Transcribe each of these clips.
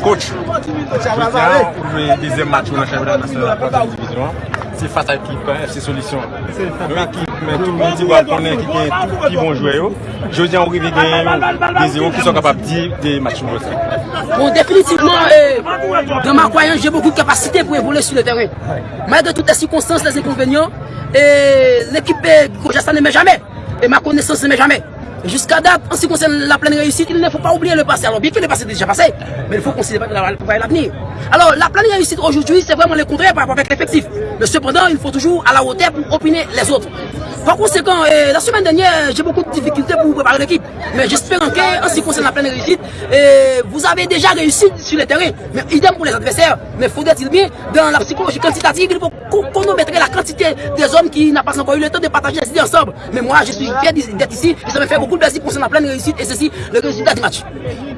Kouch, joutan ou jwe dezem match ou nan chanpionat nasyonal apon sa divizyon, se fasa ekip FC Solisyon. Yon ekip men tout moun di wad konen ki gen tout ki bon jwe yo, joutan ou rive gen yo dezem ou ki son kapap di de match ou jwe. Bon, definitivman, eh, dans ma croyance, j'ai beaucoup de capacité pour évoluer sur le terrain. Malgré toutes les circonstances, les inconvénients, eh, l'équipe eh, Kouch Astan ne met jamais. Et ma connaissance ne met jamais. Jusqu'à date, en ce qui concerne la pleine réussite, il ne faut pas oublier le passé. Alors bien que le passé est déjà passé, mais il faut considérer l'avenir. Alors la pleine réussite aujourd'hui, c'est vraiment le contraire par rapport avec l'effectif. Mais cependant, il faut toujours à la hauteur pour opiner les autres. Par conséquent, euh, la semaine dernière, j'ai beaucoup de difficultés pour préparer l'équipe. Mais j'espère qu'en ce qui concerne la pleine réussite, euh, vous avez déjà réussi sur le terrain. Mais idem pour les adversaires. Mais faudrait-il bien, dans la psychologie quantitative, il faut mettrait la quantité des hommes qui n'ont pas encore eu le temps de partager les idées ensemble. Mais moi, je suis fier d'être ici. Et ça me fait beaucoup de plaisir concernant la pleine réussite. Et ceci, le résultat du match.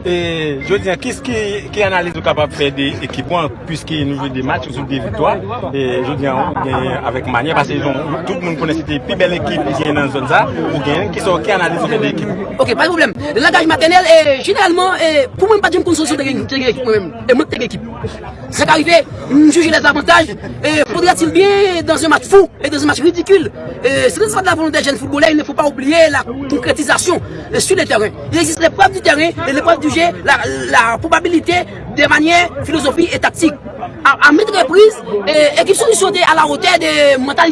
Et je veux dire, qu'est-ce qui, qui analyse capable de faire des équipes puisqu'ils nous jouent des matchs des victoires? Et je veux dire avec manière parce que tout le monde connaît cette plus qui qui sont qui analyse des équipes. Ok, pas de problème. Le langage maternel est généralement pour moi pas dire une solution de l'équipe moi-même et moi de l'équipe. C'est qu'arrivé, juger les avantages et faudrait-il bien dans un match fou et dans un match ridicule. C'est ce de la volonté des jeunes footballeurs, il ne faut pas oublier la concrétisation sur le terrain. Il existe l'épreuve du terrain et l'épreuve du jeu, la, probabilité de manière, philosophie et tactique. À, à maintes reprises, équipe solution à la hauteur des mentalités.